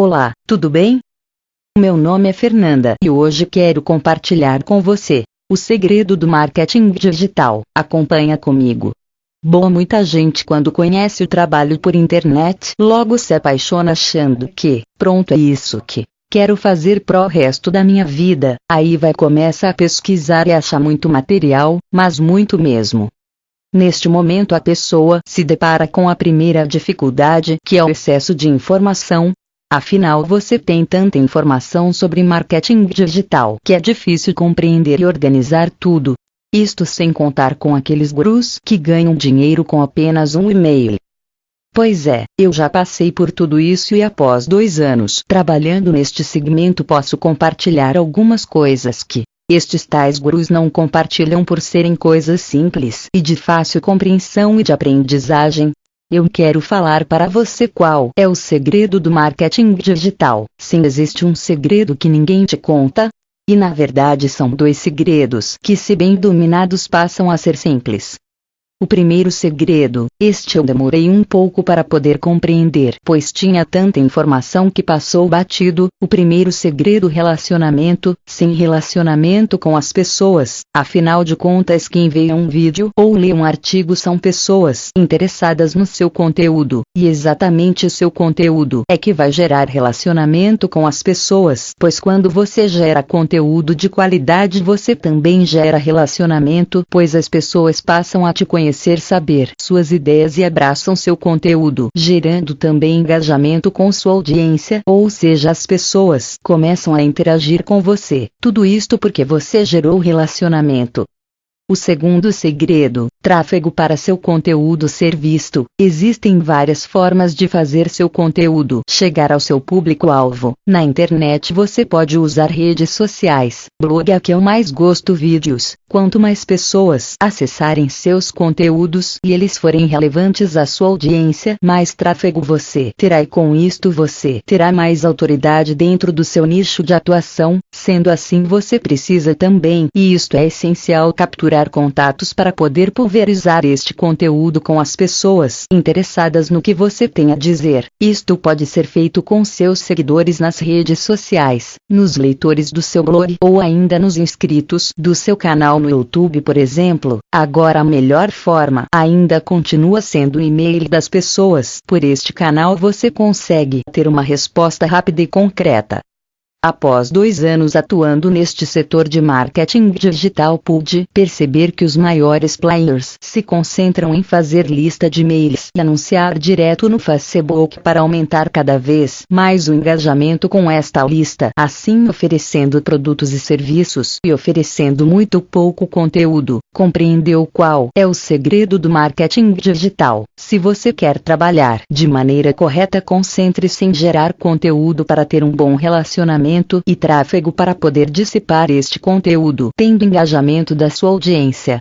Olá, tudo bem? Meu nome é Fernanda e hoje quero compartilhar com você o segredo do marketing digital. Acompanha comigo. Bom, muita gente quando conhece o trabalho por internet, logo se apaixona achando que, pronto é isso que quero fazer pro resto da minha vida. Aí vai começa a pesquisar e achar muito material, mas muito mesmo. Neste momento a pessoa se depara com a primeira dificuldade, que é o excesso de informação, Afinal, você tem tanta informação sobre marketing digital que é difícil compreender e organizar tudo. Isto sem contar com aqueles gurus que ganham dinheiro com apenas um e-mail. Pois é, eu já passei por tudo isso e após dois anos trabalhando neste segmento posso compartilhar algumas coisas que estes tais gurus não compartilham por serem coisas simples e de fácil compreensão e de aprendizagem, eu quero falar para você qual é o segredo do marketing digital. Sim, existe um segredo que ninguém te conta. E na verdade são dois segredos que, se bem dominados, passam a ser simples. O primeiro segredo, este eu demorei um pouco para poder compreender, pois tinha tanta informação que passou batido. O primeiro segredo relacionamento, sem relacionamento com as pessoas. Afinal de contas, quem vê um vídeo ou lê um artigo são pessoas interessadas no seu conteúdo, e exatamente o seu conteúdo é que vai gerar relacionamento com as pessoas, pois quando você gera conteúdo de qualidade, você também gera relacionamento, pois as pessoas passam a te conhecer conhecer saber suas ideias e abraçam seu conteúdo, gerando também engajamento com sua audiência, ou seja, as pessoas começam a interagir com você. Tudo isto porque você gerou relacionamento. O segundo segredo, tráfego para seu conteúdo ser visto. Existem várias formas de fazer seu conteúdo chegar ao seu público-alvo. Na internet você pode usar redes sociais, blog é que eu mais gosto vídeos. Quanto mais pessoas acessarem seus conteúdos e eles forem relevantes à sua audiência, mais tráfego você terá e com isto você terá mais autoridade dentro do seu nicho de atuação. Sendo assim você precisa também, e isto é essencial, capturar contatos para poder pulverizar este conteúdo com as pessoas interessadas no que você tem a dizer. Isto pode ser feito com seus seguidores nas redes sociais, nos leitores do seu blog ou ainda nos inscritos do seu canal no YouTube, por exemplo. Agora a melhor forma ainda continua sendo o e-mail das pessoas. Por este canal você consegue ter uma resposta rápida e concreta. Após dois anos atuando neste setor de marketing digital, pude perceber que os maiores players se concentram em fazer lista de e-mails e anunciar direto no Facebook para aumentar cada vez mais o engajamento com esta lista, assim oferecendo produtos e serviços e oferecendo muito pouco conteúdo. Compreendeu qual é o segredo do marketing digital? Se você quer trabalhar de maneira correta, concentre-se em gerar conteúdo para ter um bom relacionamento engajamento e tráfego para poder dissipar este conteúdo, tendo engajamento da sua audiência.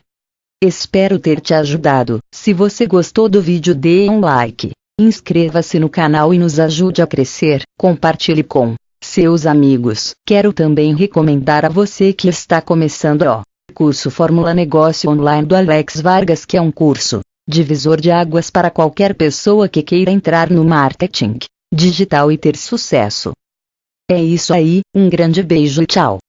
Espero ter te ajudado. Se você gostou do vídeo, dê um like. Inscreva-se no canal e nos ajude a crescer. Compartilhe com seus amigos. Quero também recomendar a você que está começando o curso Fórmula Negócio Online do Alex Vargas, que é um curso divisor de águas para qualquer pessoa que queira entrar no marketing digital e ter sucesso. É isso aí, um grande beijo e tchau.